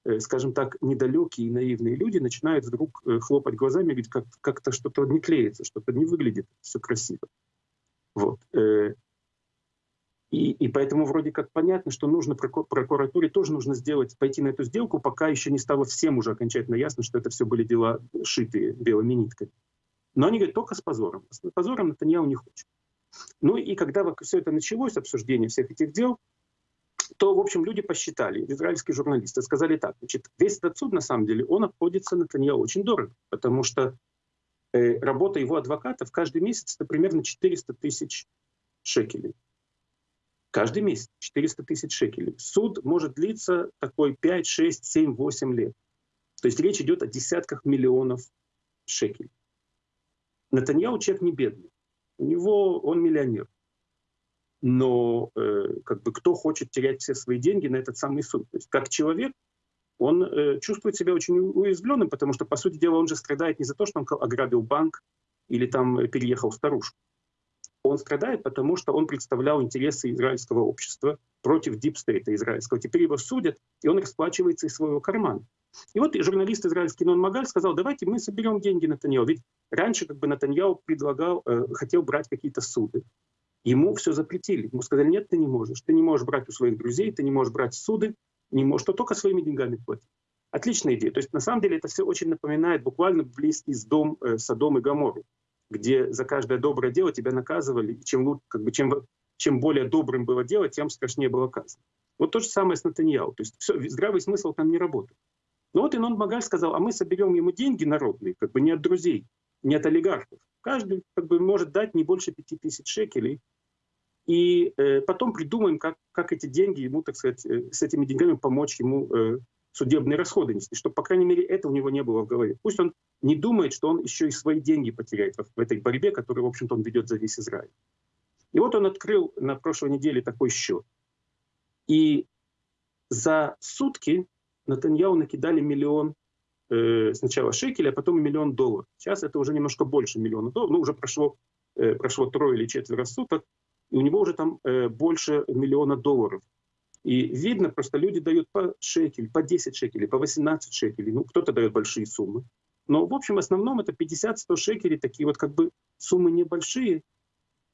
э, скажем так, недалекие и наивные люди начинают вдруг э, хлопать глазами и говорить, как, как-то что-то не клеится, что-то не выглядит все красиво. Вот. И, и поэтому вроде как понятно, что нужно прокуратуре тоже нужно сделать, пойти на эту сделку, пока еще не стало всем уже окончательно ясно, что это все были дела шитые белыми нитками. Но они говорят только с позором. С позором Натаньяу не хочет. Ну и когда все это началось, обсуждение всех этих дел, то, в общем, люди посчитали, израильские журналисты, сказали так, значит, весь этот суд, на самом деле, он обходится Натаньяу очень дорого, потому что э, работа его адвокатов каждый месяц это примерно 400 тысяч шекелей. Каждый месяц 400 тысяч шекелей. Суд может длиться такой 5, 6, 7, 8 лет. То есть речь идет о десятках миллионов шекелей. Натаньяу человек не бедный. У него он миллионер. Но э, как бы кто хочет терять все свои деньги на этот самый суд? То есть как человек он э, чувствует себя очень уязвленным, потому что, по сути дела, он же страдает не за то, что он ограбил банк или там переехал старушку. Он страдает, потому что он представлял интересы израильского общества против дипстейта израильского. Теперь его судят, и он расплачивается из своего кармана. И вот журналист израильский Нон Магаль сказал, давайте мы соберем деньги Натаньяу. Ведь раньше как бы Натаньяу предлагал, э, хотел брать какие-то суды. Ему все запретили. Ему сказали, нет, ты не можешь. Ты не можешь брать у своих друзей, ты не можешь брать суды, не можешь, то только своими деньгами платить. Отличная идея. То есть на самом деле это все очень напоминает буквально близкий с дом э, Содом и Гамору, где за каждое доброе дело тебя наказывали, и чем, как бы, чем, чем более добрым было дело, тем страшнее было казнь. Вот то же самое с Натаньяу. То есть все, здравый смысл там не работает. Но вот Инон Магаль сказал, а мы соберем ему деньги народные, как бы не от друзей, не от олигархов. Каждый как бы, может дать не больше 5000 шекелей. И э, потом придумаем, как, как эти деньги ему, так сказать, э, с этими деньгами помочь ему э, судебные расходы нести, чтобы, по крайней мере, это у него не было в голове. Пусть он не думает, что он еще и свои деньги потеряет в, в этой борьбе, которую, в общем-то, он ведет за весь Израиль. И вот он открыл на прошлой неделе такой счет. И за сутки Натаньяу накидали миллион э, сначала шекелей, а потом миллион долларов. Сейчас это уже немножко больше миллиона долларов, ну уже прошло, э, прошло трое или четверо суток, и у него уже там э, больше миллиона долларов. И видно, просто люди дают по шекель, по 10 шекелей, по 18 шекелей, ну кто-то дает большие суммы. Но в общем, в основном это 50-100 шекелей, такие вот как бы суммы небольшие.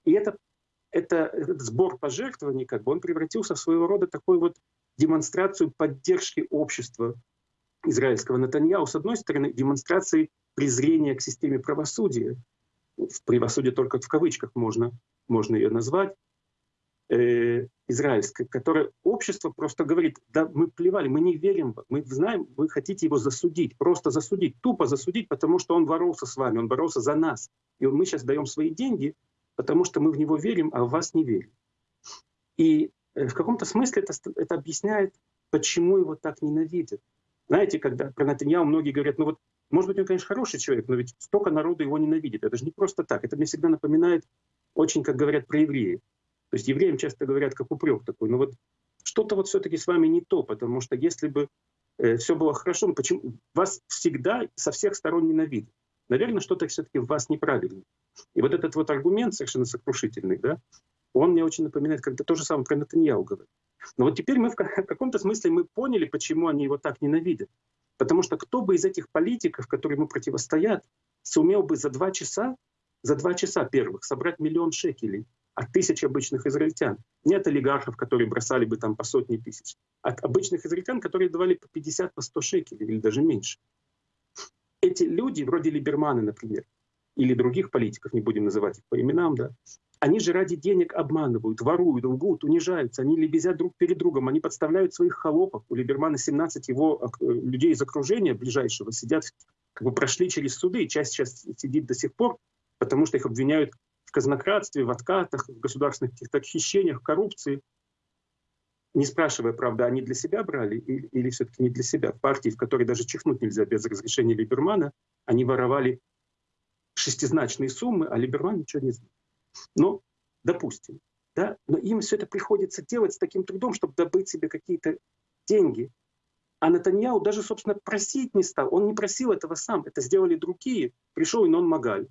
И это, это, этот сбор пожертвований, как бы он превратился в своего рода такой вот демонстрацию поддержки общества израильского Натаньяу, с одной стороны, демонстрации презрения к системе правосудия, в правосудие только в кавычках можно, можно ее назвать, э, израильское, которое общество просто говорит, да мы плевали, мы не верим, мы знаем, вы хотите его засудить, просто засудить, тупо засудить, потому что он боролся с вами, он боролся за нас. И мы сейчас даем свои деньги, потому что мы в него верим, а в вас не верим. И Э, в каком-то смысле это, это объясняет, почему его так ненавидят. Знаете, когда про Натаньяу многие говорят, ну вот, может быть, он, конечно, хороший человек, но ведь столько народу его ненавидит. Это же не просто так. Это мне всегда напоминает очень, как говорят про евреев. То есть евреям часто говорят, как упрек такой. Но вот что-то вот все-таки с вами не то, потому что если бы э, все было хорошо, почему вас всегда со всех сторон ненавидят? Наверное, что-то все-таки в вас неправильно. И вот этот вот аргумент совершенно сокрушительный, да, он мне очень напоминает, когда то же самое про Натаньяу говорит. Но вот теперь мы в каком-то смысле мы поняли, почему они его так ненавидят. Потому что кто бы из этих политиков, которые ему противостоят, сумел бы за два часа, за два часа первых собрать миллион шекелей от тысяч обычных израильтян. Не от олигархов, которые бросали бы там по сотни тысяч, от обычных израильтян, которые давали по 50, по 100 шекелей или даже меньше. Эти люди, вроде Либермана, например, или других политиков, не будем называть их по именам, да, они же ради денег обманывают, воруют, лгут, унижаются, они лебезят друг перед другом, они подставляют своих холопов. У Либермана 17 его э, людей из окружения ближайшего сидят, как бы прошли через суды, часть сейчас сидит до сих пор, потому что их обвиняют казнократстве, в откатах, в государственных каких-то хищениях, коррупции. Не спрашивая, правда, они для себя брали или, или все-таки не для себя. В партии, в которой даже чихнуть нельзя без разрешения Либермана, они воровали шестизначные суммы, а Либерман ничего не знал. Но, допустим, да, но им все это приходится делать с таким трудом, чтобы добыть себе какие-то деньги. А Натаньяу даже, собственно, просить не стал. Он не просил этого сам. Это сделали другие. Пришел Инон Магаль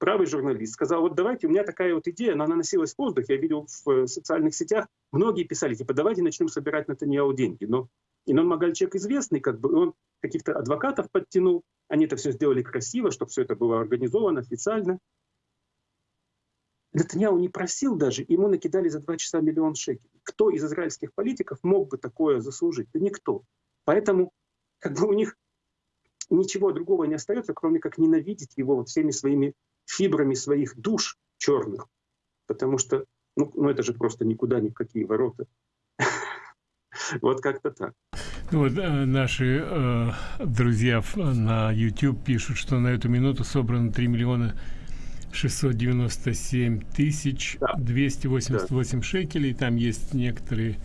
правый журналист, сказал, вот давайте, у меня такая вот идея, она носилась в воздух, я видел в э, социальных сетях, многие писали, типа, давайте начнем собирать на Таньяу деньги. Но Инон Магаль человек известный, как бы, он каких-то адвокатов подтянул, они это все сделали красиво, чтобы все это было организовано официально. Нетаньяу не просил даже, ему накидали за два часа миллион шекелей. Кто из израильских политиков мог бы такое заслужить? Да никто. Поэтому как бы у них ничего другого не остается, кроме как ненавидеть его вот всеми своими фибрами своих душ черных, потому что, ну, ну это же просто никуда, ни в какие ворота. Вот как-то так. Вот э, наши э, друзья на YouTube пишут, что на эту минуту собрано 3 миллиона 697 тысяч да. 288 да. шекелей. Там есть некоторые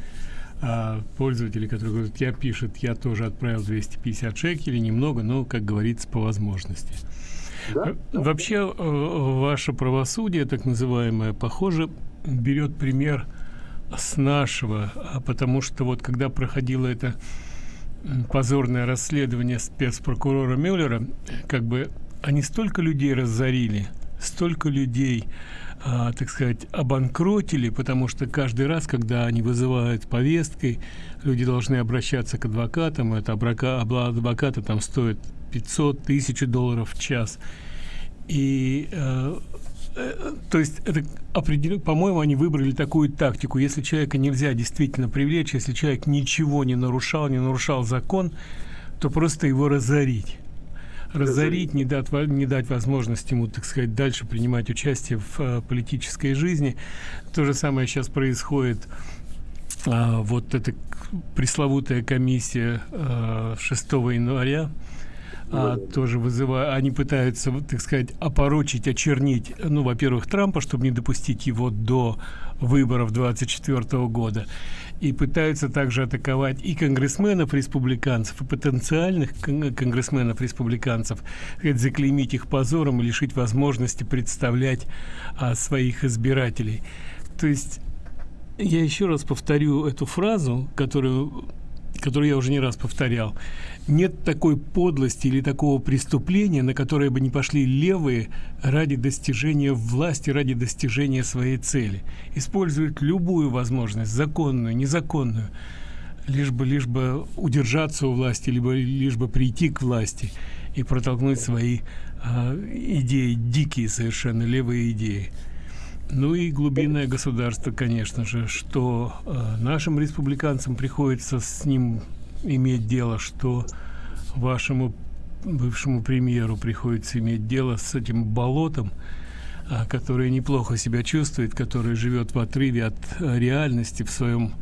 э, пользователи, которые говорят, я пишет, я тоже отправил 250 шекелей, немного, но, как говорится, по возможности. Да? Вообще, э, ваше правосудие, так называемое, похоже, берет пример с нашего, а потому что вот когда проходило это позорное расследование спецпрокурора Мюллера, как бы они столько людей разорили, столько людей, а, так сказать, обанкротили, потому что каждый раз, когда они вызывают повесткой, люди должны обращаться к адвокатам, это адвокаты там стоит 500 тысяч долларов в час. И э, э, то есть это определенно, по-моему, они выбрали такую тактику. Если человека нельзя действительно привлечь, если человек ничего не нарушал, не нарушал закон, то просто его разорить. Разорить, не дать, не дать возможность ему, так сказать, дальше принимать участие в э, политической жизни. То же самое сейчас происходит. А, вот эта пресловутая комиссия а, 6 января, а, тоже вызывают, они пытаются, так сказать, опорочить, очернить, ну, во-первых, Трампа, чтобы не допустить его до выборов 24 года, и пытаются также атаковать и конгрессменов республиканцев, и потенциальных конгрессменов республиканцев, заклеймить их позором и лишить возможности представлять а, своих избирателей. То есть я еще раз повторю эту фразу, которую которую я уже не раз повторял, нет такой подлости или такого преступления, на которое бы не пошли левые ради достижения власти, ради достижения своей цели. Используют любую возможность, законную, незаконную, лишь бы, лишь бы удержаться у власти, либо лишь бы прийти к власти и протолкнуть свои э, идеи, дикие совершенно левые идеи. Ну и глубинное государство, конечно же, что э, нашим республиканцам приходится с ним иметь дело, что вашему бывшему премьеру приходится иметь дело с этим болотом, э, который неплохо себя чувствует, который живет в отрыве от э, реальности в своем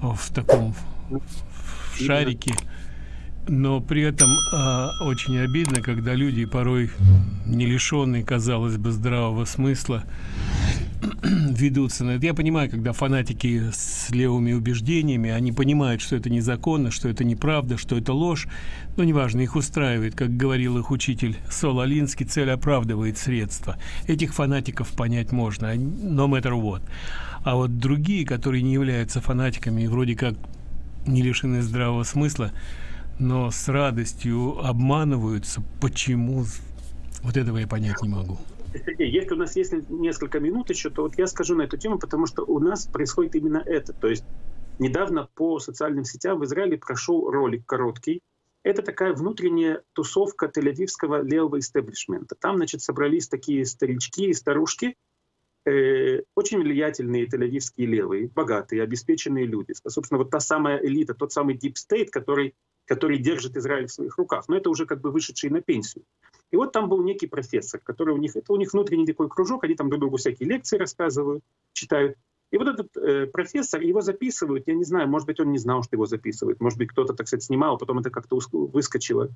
в таком в шарике. Но при этом э, очень обидно, когда люди порой не лишенные, казалось бы, здравого смысла, ведутся на это. Я понимаю, когда фанатики с левыми убеждениями, они понимают, что это незаконно, что это неправда, что это ложь, но неважно, их устраивает, как говорил их учитель Сол Алинский, цель оправдывает средства. Этих фанатиков понять можно, no matter what. А вот другие, которые не являются фанатиками и вроде как не лишены здравого смысла, но с радостью обманываются, почему, вот этого я понять не могу. Если у нас есть несколько минут еще, то вот я скажу на эту тему, потому что у нас происходит именно это. То есть недавно по социальным сетям в Израиле прошел ролик короткий. Это такая внутренняя тусовка тель-авивского левого истеблишмента. Там, значит, собрались такие старички и старушки, э, очень влиятельные тель-авивские левые, богатые, обеспеченные люди. Собственно, вот та самая элита, тот самый deep state, который, который держит Израиль в своих руках. Но это уже как бы вышедшие на пенсию. И вот там был некий профессор, который у них, это у них внутренний такой кружок, они там друг другу всякие лекции рассказывают, читают. И вот этот э, профессор, его записывают, я не знаю, может быть, он не знал, что его записывают, может быть, кто-то, так сказать, снимал, потом это как-то выскочило.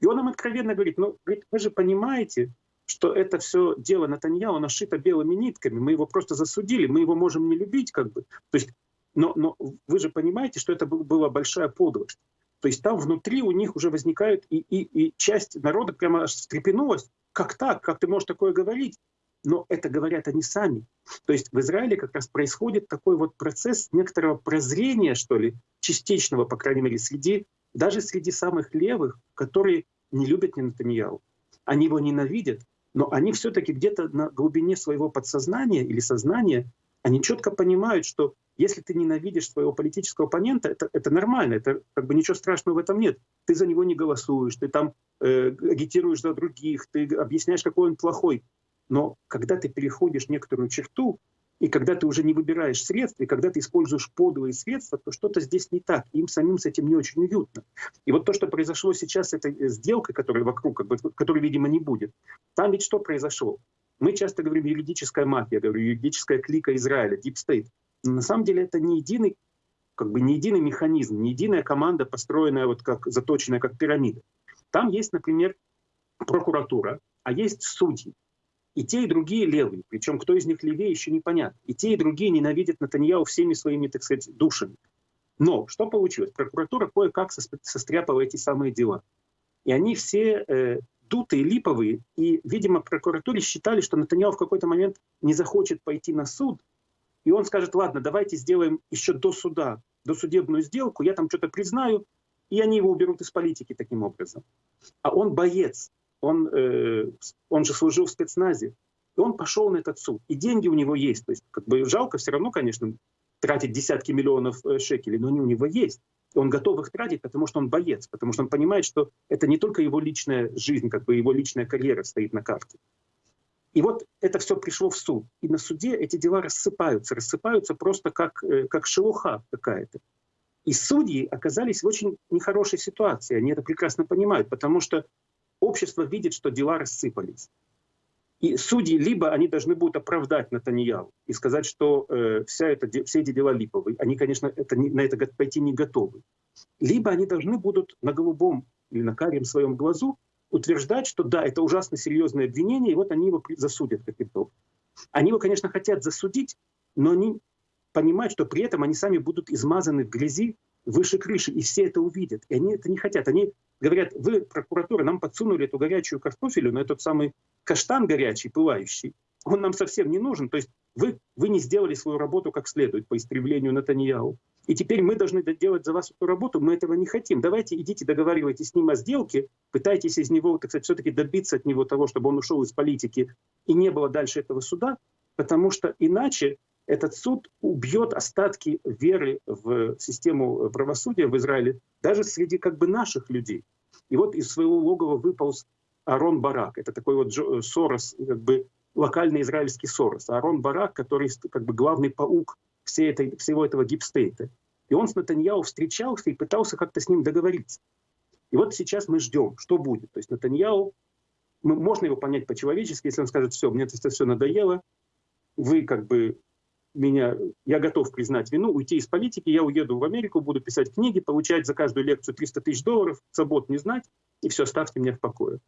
И он им откровенно говорит, ну, говорит, вы же понимаете, что это все дело Натаньяу нашито белыми нитками, мы его просто засудили, мы его можем не любить, как бы. То есть, но, но вы же понимаете, что это была большая подлость. То есть там внутри у них уже возникает, и, и, и часть народа прямо аж встрепенулась. Как так? Как ты можешь такое говорить? Но это говорят они сами. То есть в Израиле как раз происходит такой вот процесс некоторого прозрения, что ли, частичного, по крайней мере, среди, даже среди самых левых, которые не любят Нетаньяу. Они его ненавидят, но они все-таки где-то на глубине своего подсознания или сознания, они четко понимают, что если ты ненавидишь своего политического оппонента, это, это нормально, это как бы ничего страшного в этом нет. Ты за него не голосуешь, ты там э, агитируешь за других, ты объясняешь, какой он плохой. Но когда ты переходишь некоторую черту, и когда ты уже не выбираешь средства, и когда ты используешь подлые средства, то что-то здесь не так. Им самим с этим не очень уютно. И вот то, что произошло сейчас с этой сделкой, которая вокруг, как бы, которой, видимо, не будет, там ведь что произошло? Мы часто говорим юридическая мафия, говорю, юридическая клика Израиля, Deep State. На самом деле это не единый, как бы не единый механизм, не единая команда, построенная вот как заточенная как пирамида. Там есть, например, прокуратура, а есть судьи. И те, и другие левые. Причем кто из них левее, еще непонятно. И те, и другие ненавидят Натаньяу всеми своими, так сказать, душами. Но что получилось? Прокуратура кое-как состряпала эти самые дела. И они все э, дутые, липовые. И, видимо, прокуратуре считали, что Натаньяу в какой-то момент не захочет пойти на суд, и он скажет, ладно, давайте сделаем еще до суда, до судебную сделку, я там что-то признаю, и они его уберут из политики таким образом. А он боец, он, э, он же служил в спецназе, и он пошел на этот суд, и деньги у него есть. То есть как бы жалко все равно, конечно, тратить десятки миллионов э, шекелей, но они у него есть. Он готов их тратить, потому что он боец, потому что он понимает, что это не только его личная жизнь, как бы его личная карьера стоит на карте. И вот это все пришло в суд. И на суде эти дела рассыпаются, рассыпаются просто как, э, как шелуха какая-то. И судьи оказались в очень нехорошей ситуации. Они это прекрасно понимают, потому что общество видит, что дела рассыпались. И судьи либо они должны будут оправдать Натаньяу и сказать, что э, вся это, все эти дела липовые. Они, конечно, это на это пойти не готовы. Либо они должны будут на голубом или на карем своем глазу утверждать, что да, это ужасно серьезное обвинение, и вот они его засудят каким-то Они его, конечно, хотят засудить, но они понимают, что при этом они сами будут измазаны в грязи выше крыши, и все это увидят. И они это не хотят. Они говорят, вы, прокуратура, нам подсунули эту горячую картофелю на этот самый каштан горячий, пылающий. Он нам совсем не нужен. То есть вы, вы не сделали свою работу как следует по истреблению Натаньяу. И теперь мы должны делать за вас эту работу, мы этого не хотим. Давайте идите, договаривайтесь с ним о сделке, пытайтесь из него, так сказать, все-таки добиться от него того, чтобы он ушел из политики и не было дальше этого суда, потому что иначе этот суд убьет остатки веры в систему правосудия в Израиле даже среди как бы наших людей. И вот из своего логова выполз Арон Барак. Это такой вот Сорос, как бы локальный израильский Сорос. Арон Барак, который как бы главный паук всей этой, всего этого гипстейта. И он с Натаньяу встречался и пытался как-то с ним договориться. И вот сейчас мы ждем, что будет. То есть Натаньяу, мы, можно его понять по-человечески, если он скажет, все, мне это все надоело, вы как бы меня, я готов признать вину, уйти из политики, я уеду в Америку, буду писать книги, получать за каждую лекцию 300 тысяч долларов, забот не знать, и все, оставьте меня в покое.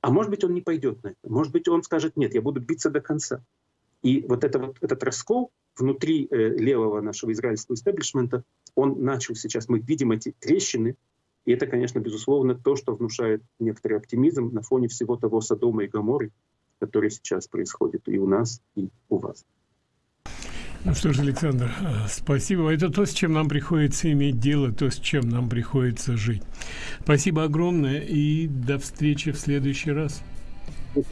А может быть, он не пойдет на это. Может быть, он скажет, нет, я буду биться до конца. И вот, это вот этот раскол внутри э, левого нашего израильского истеблишмента, он начал сейчас, мы видим эти трещины, и это, конечно, безусловно, то, что внушает некоторый оптимизм на фоне всего того Содома и Гаморы, который сейчас происходит и у нас, и у вас. Ну что ж, Александр, э, спасибо. Это то, с чем нам приходится иметь дело, то, с чем нам приходится жить. Спасибо огромное и до встречи в следующий раз. До